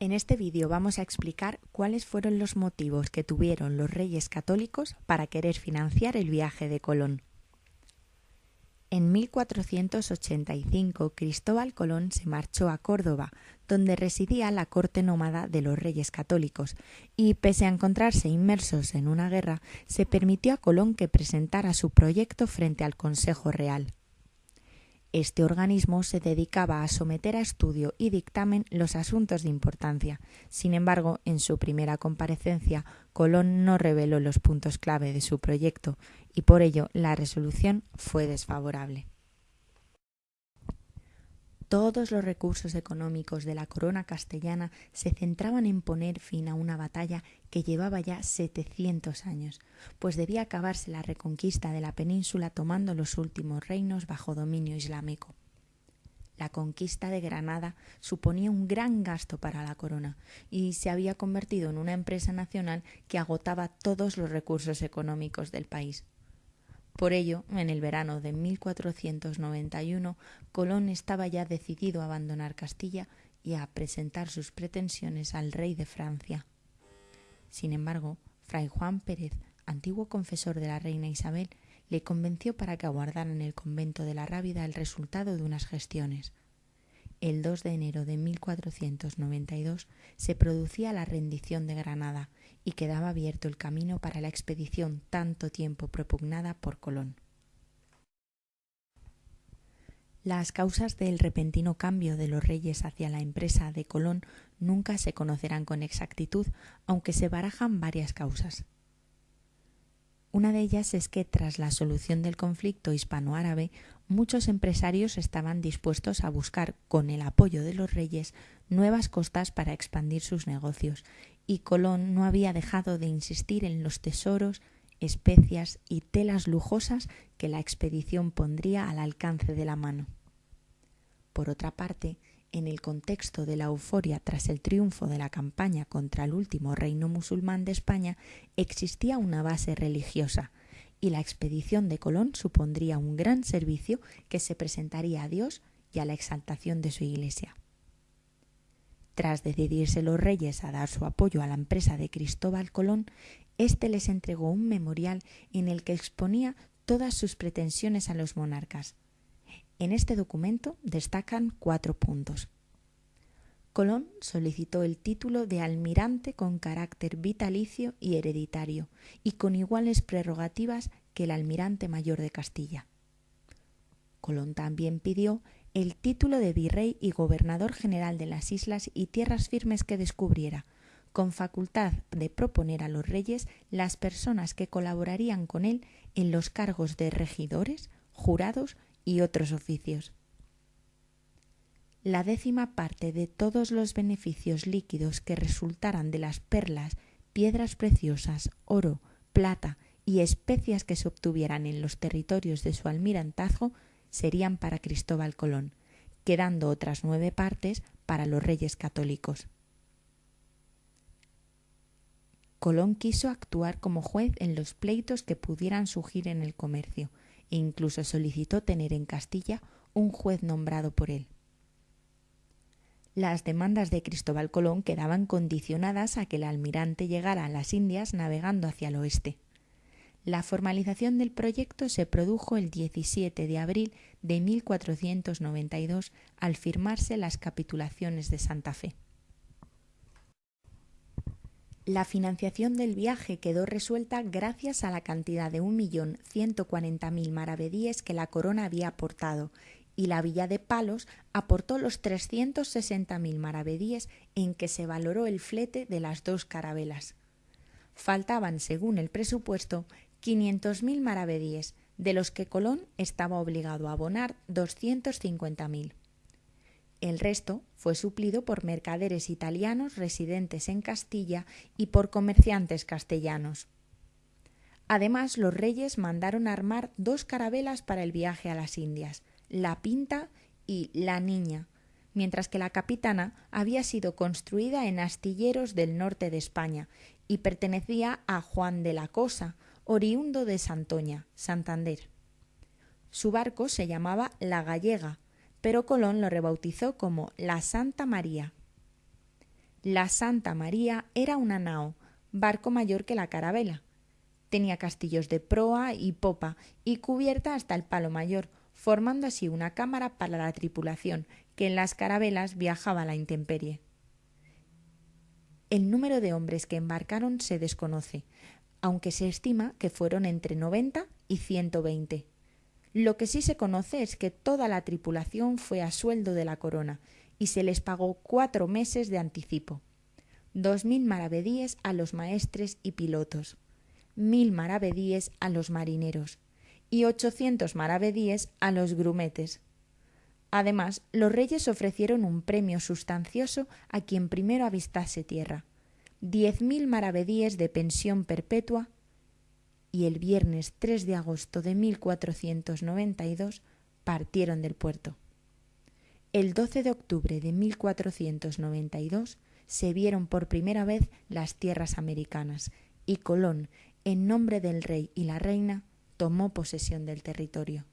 En este vídeo vamos a explicar cuáles fueron los motivos que tuvieron los reyes católicos para querer financiar el viaje de Colón. En 1485 Cristóbal Colón se marchó a Córdoba, donde residía la corte nómada de los reyes católicos, y pese a encontrarse inmersos en una guerra, se permitió a Colón que presentara su proyecto frente al Consejo Real. Este organismo se dedicaba a someter a estudio y dictamen los asuntos de importancia. Sin embargo, en su primera comparecencia, Colón no reveló los puntos clave de su proyecto y por ello la resolución fue desfavorable. Todos los recursos económicos de la corona castellana se centraban en poner fin a una batalla que llevaba ya 700 años, pues debía acabarse la reconquista de la península tomando los últimos reinos bajo dominio islámico. La conquista de Granada suponía un gran gasto para la corona y se había convertido en una empresa nacional que agotaba todos los recursos económicos del país. Por ello, en el verano de 1491, Colón estaba ya decidido a abandonar Castilla y a presentar sus pretensiones al rey de Francia. Sin embargo, Fray Juan Pérez, antiguo confesor de la reina Isabel, le convenció para que aguardara en el convento de la Rábida el resultado de unas gestiones. El 2 de enero de 1492 se producía la rendición de Granada y quedaba abierto el camino para la expedición tanto tiempo propugnada por Colón. Las causas del repentino cambio de los reyes hacia la empresa de Colón nunca se conocerán con exactitud, aunque se barajan varias causas. Una de ellas es que tras la solución del conflicto hispano-árabe, muchos empresarios estaban dispuestos a buscar, con el apoyo de los reyes, nuevas costas para expandir sus negocios, y Colón no había dejado de insistir en los tesoros, especias y telas lujosas que la expedición pondría al alcance de la mano. Por otra parte, en el contexto de la euforia tras el triunfo de la campaña contra el último reino musulmán de España, existía una base religiosa, y la expedición de Colón supondría un gran servicio que se presentaría a Dios y a la exaltación de su Iglesia. Tras decidirse los reyes a dar su apoyo a la empresa de Cristóbal Colón, éste les entregó un memorial en el que exponía todas sus pretensiones a los monarcas, en este documento destacan cuatro puntos. Colón solicitó el título de almirante con carácter vitalicio y hereditario, y con iguales prerrogativas que el almirante mayor de Castilla. Colón también pidió el título de virrey y gobernador general de las islas y tierras firmes que descubriera, con facultad de proponer a los reyes las personas que colaborarían con él en los cargos de regidores, jurados y otros oficios. La décima parte de todos los beneficios líquidos que resultaran de las perlas, piedras preciosas, oro, plata y especias que se obtuvieran en los territorios de su almirantazgo serían para Cristóbal Colón, quedando otras nueve partes para los reyes católicos. Colón quiso actuar como juez en los pleitos que pudieran surgir en el comercio, e incluso solicitó tener en Castilla un juez nombrado por él. Las demandas de Cristóbal Colón quedaban condicionadas a que el almirante llegara a las Indias navegando hacia el oeste. La formalización del proyecto se produjo el 17 de abril de 1492 al firmarse las capitulaciones de Santa Fe. La financiación del viaje quedó resuelta gracias a la cantidad de 1.140.000 maravedíes que la corona había aportado, y la villa de Palos aportó los 360.000 maravedíes en que se valoró el flete de las dos carabelas. Faltaban, según el presupuesto, 500.000 maravedíes, de los que Colón estaba obligado a abonar 250.000. El resto fue suplido por mercaderes italianos residentes en Castilla y por comerciantes castellanos. Además, los reyes mandaron armar dos carabelas para el viaje a las Indias, la Pinta y la Niña, mientras que la capitana había sido construida en astilleros del norte de España y pertenecía a Juan de la Cosa, oriundo de Santoña, Santander. Su barco se llamaba La Gallega pero Colón lo rebautizó como la Santa María. La Santa María era una nao, barco mayor que la carabela. Tenía castillos de proa y popa y cubierta hasta el palo mayor, formando así una cámara para la tripulación, que en las carabelas viajaba a la intemperie. El número de hombres que embarcaron se desconoce, aunque se estima que fueron entre 90 y 120. Lo que sí se conoce es que toda la tripulación fue a sueldo de la corona y se les pagó cuatro meses de anticipo. Dos mil maravedíes a los maestres y pilotos, mil maravedíes a los marineros y ochocientos maravedíes a los grumetes. Además, los reyes ofrecieron un premio sustancioso a quien primero avistase tierra, diez mil maravedíes de pensión perpetua, y el viernes 3 de agosto de 1492 partieron del puerto. El 12 de octubre de 1492 se vieron por primera vez las tierras americanas y Colón, en nombre del rey y la reina, tomó posesión del territorio.